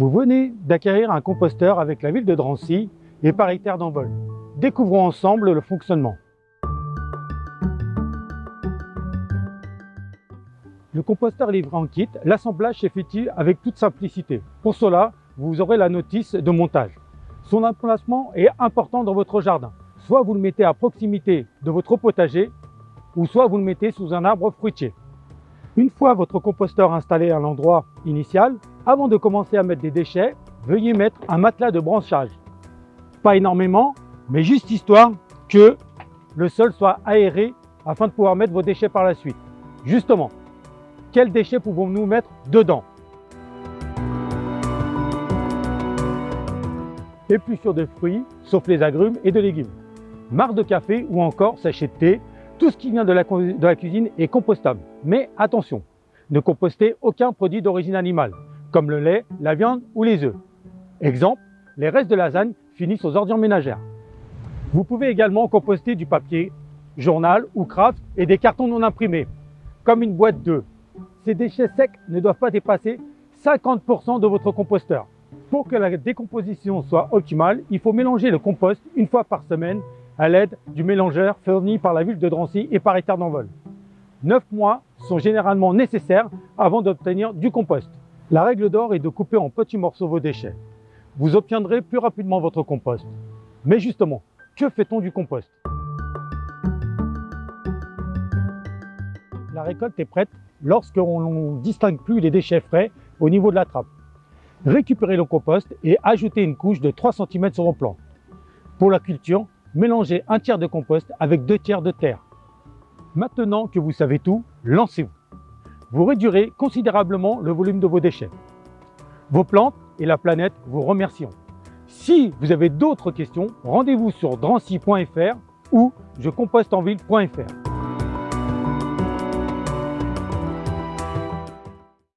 Vous venez d'acquérir un composteur avec la ville de Drancy et Paris Terre d'Envol. Découvrons ensemble le fonctionnement. Le composteur livré en kit, l'assemblage s'effectue avec toute simplicité. Pour cela, vous aurez la notice de montage. Son emplacement est important dans votre jardin. Soit vous le mettez à proximité de votre potager, ou soit vous le mettez sous un arbre fruitier. Une fois votre composteur installé à l'endroit initial, avant de commencer à mettre des déchets, veuillez mettre un matelas de branchage. Pas énormément, mais juste histoire que le sol soit aéré afin de pouvoir mettre vos déchets par la suite. Justement, quels déchets pouvons-nous mettre dedans? Épluchures de fruits, sauf les agrumes et de légumes. Marre de café ou encore sachet de thé, tout ce qui vient de la, de la cuisine est compostable. Mais attention, ne compostez aucun produit d'origine animale, comme le lait, la viande ou les œufs. Exemple, les restes de lasagne finissent aux ordures ménagères. Vous pouvez également composter du papier, journal ou craft et des cartons non imprimés, comme une boîte d'œufs, ces déchets secs ne doivent pas dépasser 50% de votre composteur. Pour que la décomposition soit optimale, il faut mélanger le compost une fois par semaine à l'aide du mélangeur fourni par la ville de Drancy et par hectare d'envol. 9 mois sont généralement nécessaires avant d'obtenir du compost. La règle d'or est de couper en petits morceaux vos déchets. Vous obtiendrez plus rapidement votre compost. Mais justement, que fait-on du compost? La récolte est prête lorsqu'on ne distingue plus les déchets frais au niveau de la trappe. Récupérez le compost et ajoutez une couche de 3 cm sur vos plants. Pour la culture, mélangez un tiers de compost avec deux tiers de terre. Maintenant que vous savez tout, lancez-vous. Vous réduirez considérablement le volume de vos déchets. Vos plantes et la planète vous remercieront. Si vous avez d'autres questions, rendez-vous sur drancy.fr ou jecompostenville.fr.